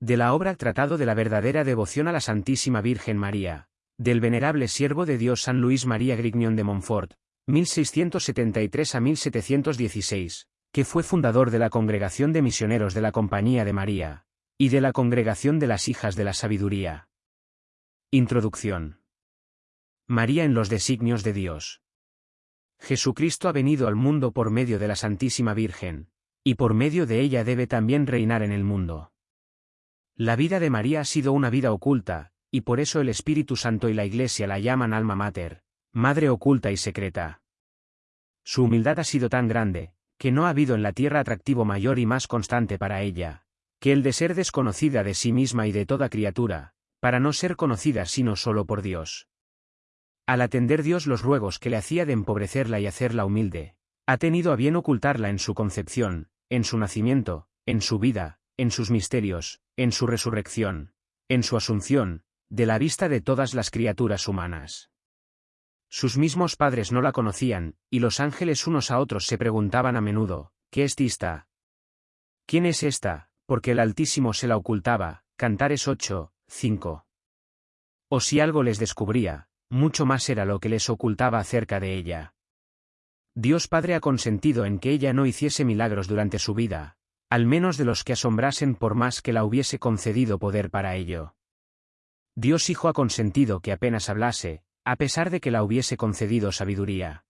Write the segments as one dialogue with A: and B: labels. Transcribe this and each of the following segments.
A: De la obra Tratado de la verdadera devoción a la Santísima Virgen María, del venerable siervo de Dios San Luis María Grignion de Montfort, 1673 a 1716, que fue fundador de la Congregación de Misioneros de la Compañía de María, y de la Congregación de las Hijas de la Sabiduría. Introducción. María en los designios de Dios. Jesucristo ha venido al mundo por medio de la Santísima Virgen, y por medio de ella debe también reinar en el mundo. La vida de María ha sido una vida oculta, y por eso el Espíritu Santo y la Iglesia la llaman alma mater, madre oculta y secreta. Su humildad ha sido tan grande, que no ha habido en la tierra atractivo mayor y más constante para ella, que el de ser desconocida de sí misma y de toda criatura, para no ser conocida sino solo por Dios. Al atender Dios los ruegos que le hacía de empobrecerla y hacerla humilde, ha tenido a bien ocultarla en su concepción, en su nacimiento, en su vida, en sus misterios, en su resurrección, en su asunción, de la vista de todas las criaturas humanas. Sus mismos padres no la conocían, y los ángeles unos a otros se preguntaban a menudo, ¿qué es esta? ¿Quién es esta? Porque el Altísimo se la ocultaba, Cantares 8, 5. O si algo les descubría, mucho más era lo que les ocultaba acerca de ella. Dios Padre ha consentido en que ella no hiciese milagros durante su vida, al menos de los que asombrasen por más que la hubiese concedido poder para ello. Dios Hijo ha consentido que apenas hablase, a pesar de que la hubiese concedido sabiduría.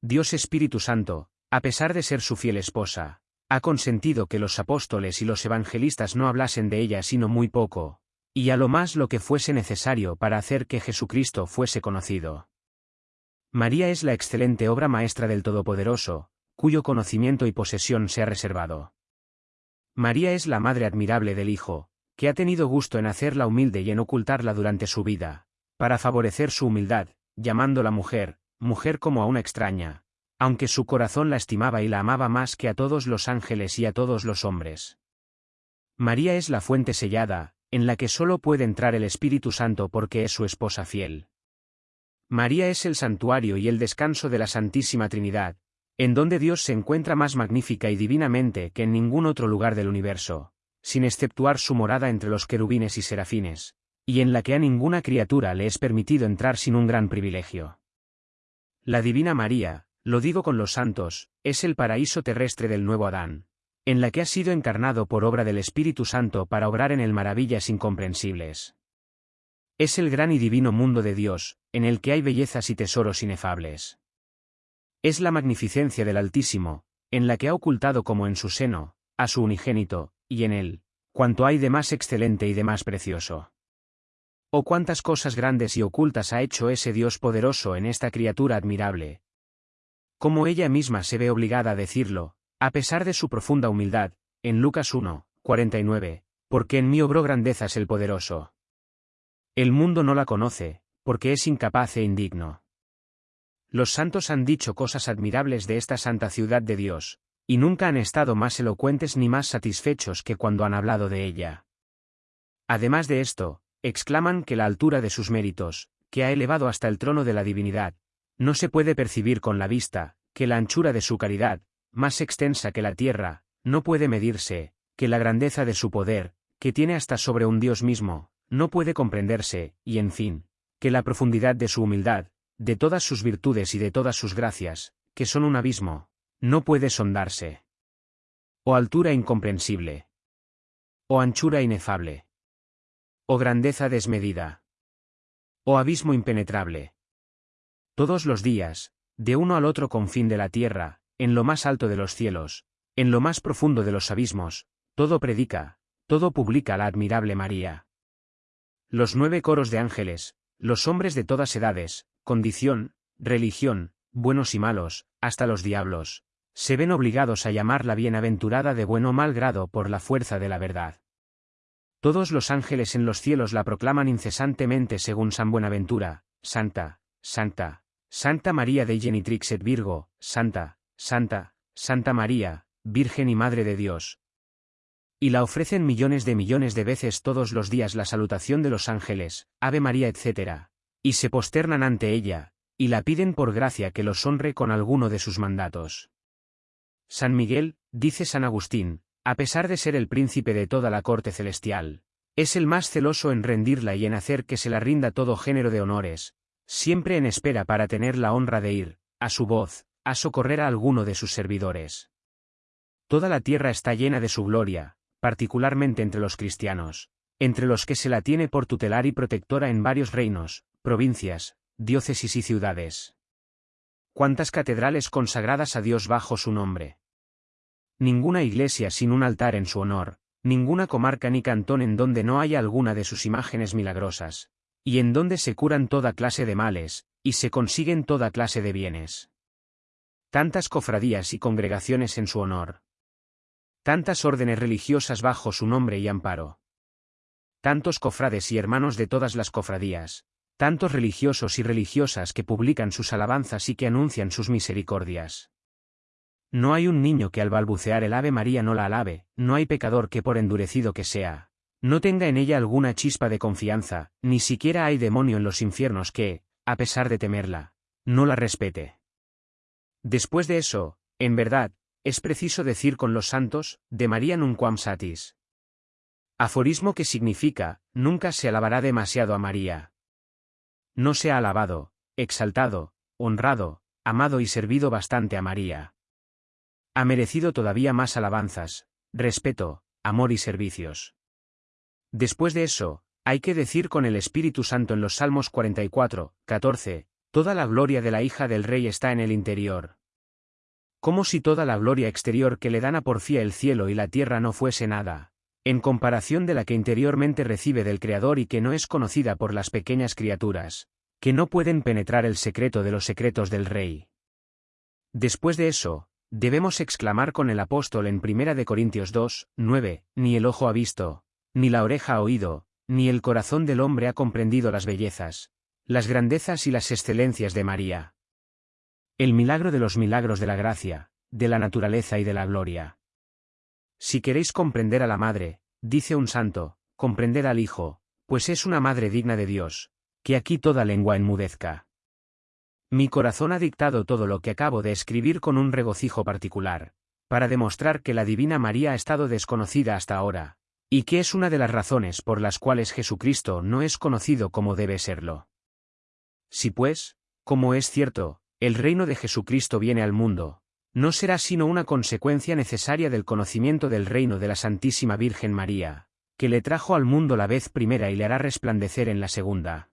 A: Dios Espíritu Santo, a pesar de ser su fiel esposa, ha consentido que los apóstoles y los evangelistas no hablasen de ella sino muy poco, y a lo más lo que fuese necesario para hacer que Jesucristo fuese conocido. María es la excelente obra maestra del Todopoderoso, cuyo conocimiento y posesión se ha reservado. María es la madre admirable del Hijo, que ha tenido gusto en hacerla humilde y en ocultarla durante su vida, para favorecer su humildad, llamándola mujer, mujer como a una extraña, aunque su corazón la estimaba y la amaba más que a todos los ángeles y a todos los hombres. María es la fuente sellada, en la que solo puede entrar el Espíritu Santo porque es su esposa fiel. María es el santuario y el descanso de la Santísima Trinidad, en donde Dios se encuentra más magnífica y divinamente que en ningún otro lugar del universo, sin exceptuar su morada entre los querubines y serafines, y en la que a ninguna criatura le es permitido entrar sin un gran privilegio. La Divina María, lo digo con los santos, es el paraíso terrestre del nuevo Adán, en la que ha sido encarnado por obra del Espíritu Santo para obrar en él maravillas incomprensibles. Es el gran y divino mundo de Dios, en el que hay bellezas y tesoros inefables. Es la magnificencia del Altísimo, en la que ha ocultado como en su seno, a su unigénito, y en él, cuanto hay de más excelente y de más precioso. Oh cuántas cosas grandes y ocultas ha hecho ese Dios poderoso en esta criatura admirable. Como ella misma se ve obligada a decirlo, a pesar de su profunda humildad, en Lucas 1, 49, porque en mí obró grandezas el poderoso. El mundo no la conoce, porque es incapaz e indigno. Los santos han dicho cosas admirables de esta santa ciudad de Dios, y nunca han estado más elocuentes ni más satisfechos que cuando han hablado de ella. Además de esto, exclaman que la altura de sus méritos, que ha elevado hasta el trono de la divinidad, no se puede percibir con la vista, que la anchura de su caridad, más extensa que la tierra, no puede medirse, que la grandeza de su poder, que tiene hasta sobre un Dios mismo, no puede comprenderse, y en fin, que la profundidad de su humildad, de todas sus virtudes y de todas sus gracias, que son un abismo, no puede sondarse. O altura incomprensible. O anchura inefable. O grandeza desmedida. O abismo impenetrable. Todos los días, de uno al otro confín de la tierra, en lo más alto de los cielos, en lo más profundo de los abismos, todo predica, todo publica la admirable María. Los nueve coros de ángeles, los hombres de todas edades, condición, religión, buenos y malos, hasta los diablos, se ven obligados a llamarla bienaventurada de buen o mal grado por la fuerza de la verdad. Todos los ángeles en los cielos la proclaman incesantemente según San Buenaventura, Santa, Santa, Santa María de Genitrix et Virgo, Santa, Santa, Santa María, Virgen y Madre de Dios. Y la ofrecen millones de millones de veces todos los días la salutación de los ángeles, Ave María etc. Y se posternan ante ella, y la piden por gracia que los honre con alguno de sus mandatos. San Miguel, dice San Agustín, a pesar de ser el príncipe de toda la corte celestial, es el más celoso en rendirla y en hacer que se la rinda todo género de honores, siempre en espera para tener la honra de ir, a su voz, a socorrer a alguno de sus servidores. Toda la tierra está llena de su gloria, particularmente entre los cristianos, entre los que se la tiene por tutelar y protectora en varios reinos, provincias, diócesis y ciudades. ¿Cuántas catedrales consagradas a Dios bajo su nombre? Ninguna iglesia sin un altar en su honor, ninguna comarca ni cantón en donde no haya alguna de sus imágenes milagrosas, y en donde se curan toda clase de males, y se consiguen toda clase de bienes. Tantas cofradías y congregaciones en su honor. Tantas órdenes religiosas bajo su nombre y amparo. Tantos cofrades y hermanos de todas las cofradías, tantos religiosos y religiosas que publican sus alabanzas y que anuncian sus misericordias. No hay un niño que al balbucear el Ave María no la alabe, no hay pecador que por endurecido que sea, no tenga en ella alguna chispa de confianza, ni siquiera hay demonio en los infiernos que, a pesar de temerla, no la respete. Después de eso, en verdad, es preciso decir con los santos, de María nunquam satis. Aforismo que significa, nunca se alabará demasiado a María. No se ha alabado, exaltado, honrado, amado y servido bastante a María. Ha merecido todavía más alabanzas, respeto, amor y servicios. Después de eso, hay que decir con el Espíritu Santo en los Salmos 44, 14, toda la gloria de la hija del rey está en el interior como si toda la gloria exterior que le dan a porfía el cielo y la tierra no fuese nada, en comparación de la que interiormente recibe del Creador y que no es conocida por las pequeñas criaturas, que no pueden penetrar el secreto de los secretos del Rey. Después de eso, debemos exclamar con el apóstol en 1 Corintios 2, 9, ni el ojo ha visto, ni la oreja ha oído, ni el corazón del hombre ha comprendido las bellezas, las grandezas y las excelencias de María. El milagro de los milagros de la gracia, de la naturaleza y de la gloria. Si queréis comprender a la Madre, dice un santo, comprended al Hijo, pues es una Madre digna de Dios, que aquí toda lengua enmudezca. Mi corazón ha dictado todo lo que acabo de escribir con un regocijo particular, para demostrar que la Divina María ha estado desconocida hasta ahora, y que es una de las razones por las cuales Jesucristo no es conocido como debe serlo. Si pues, como es cierto, el reino de Jesucristo viene al mundo, no será sino una consecuencia necesaria del conocimiento del reino de la Santísima Virgen María, que le trajo al mundo la vez primera y le hará resplandecer en la segunda.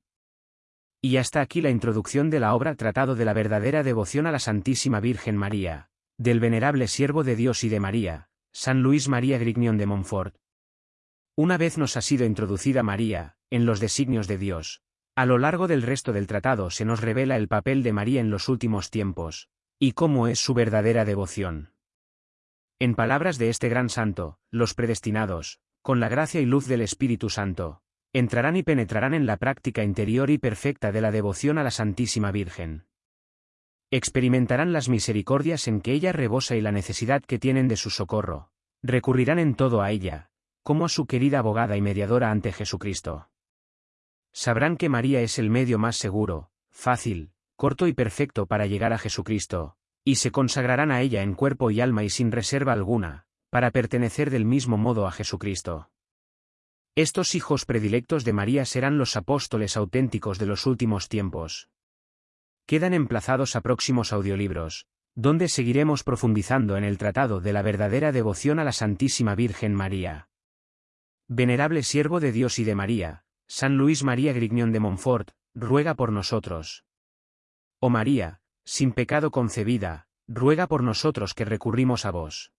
A: Y hasta aquí la introducción de la obra Tratado de la verdadera devoción a la Santísima Virgen María, del venerable siervo de Dios y de María, San Luis María Grignion de Montfort. Una vez nos ha sido introducida María, en los designios de Dios, a lo largo del resto del tratado se nos revela el papel de María en los últimos tiempos, y cómo es su verdadera devoción. En palabras de este gran santo, los predestinados, con la gracia y luz del Espíritu Santo, entrarán y penetrarán en la práctica interior y perfecta de la devoción a la Santísima Virgen. Experimentarán las misericordias en que ella rebosa y la necesidad que tienen de su socorro. Recurrirán en todo a ella, como a su querida abogada y mediadora ante Jesucristo. Sabrán que María es el medio más seguro, fácil, corto y perfecto para llegar a Jesucristo, y se consagrarán a ella en cuerpo y alma y sin reserva alguna, para pertenecer del mismo modo a Jesucristo. Estos hijos predilectos de María serán los apóstoles auténticos de los últimos tiempos. Quedan emplazados a próximos audiolibros, donde seguiremos profundizando en el tratado de la verdadera devoción a la Santísima Virgen María. Venerable siervo de Dios y de María, San Luis María Grignion de Montfort, ruega por nosotros. Oh María, sin pecado concebida, ruega por nosotros que recurrimos a vos.